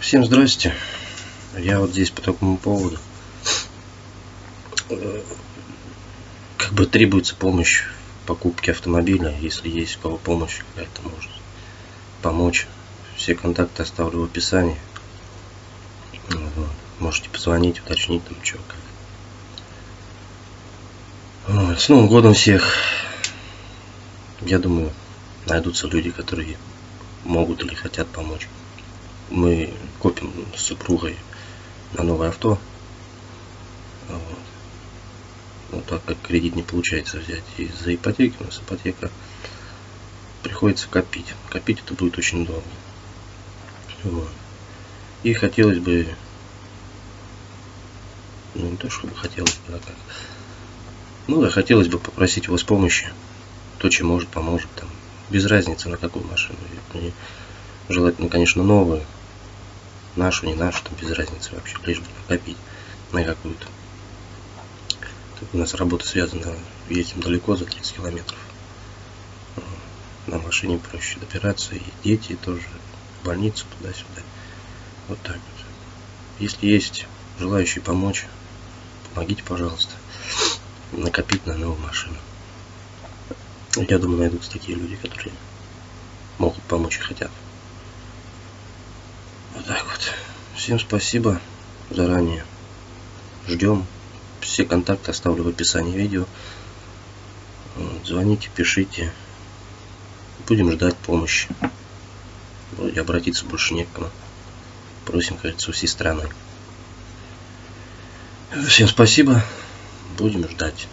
Всем здрасте. Я вот здесь по такому поводу. Как бы требуется помощь в покупке автомобиля, если есть у кого помощь какая-то может помочь. Все контакты оставлю в описании. Можете позвонить, уточнить там что как. С Новым годом всех. Я думаю, найдутся люди, которые могут или хотят помочь. Мы копим с супругой на новое авто. Вот. Ну, так как кредит не получается взять из-за ипотеки, у нас ипотека приходится копить. Копить это будет очень долго. Вот. И хотелось бы, ну не то чтобы хотелось бы, а как. Ну да, хотелось бы попросить вас помощи. То, чем может, поможет. Там, без разницы, на какую машину. Мне желательно, конечно, новую. Нашу, не нашу, там без разницы вообще. Лишь бы накопить на какую-то. Так у нас работа связана, едем далеко, за 30 километров. На машине проще добираться. И дети тоже в больницу туда-сюда. Вот так вот. Если есть желающие помочь, помогите, пожалуйста, накопить на новую машину. Я думаю, найдутся такие люди, которые могут помочь и хотят. Вот так вот. Всем спасибо заранее. Ждем. Все контакты оставлю в описании видео. Звоните, пишите. Будем ждать помощи. Вроде обратиться больше не к кому. Просим, кажется, всей страны. Всем спасибо. Будем ждать.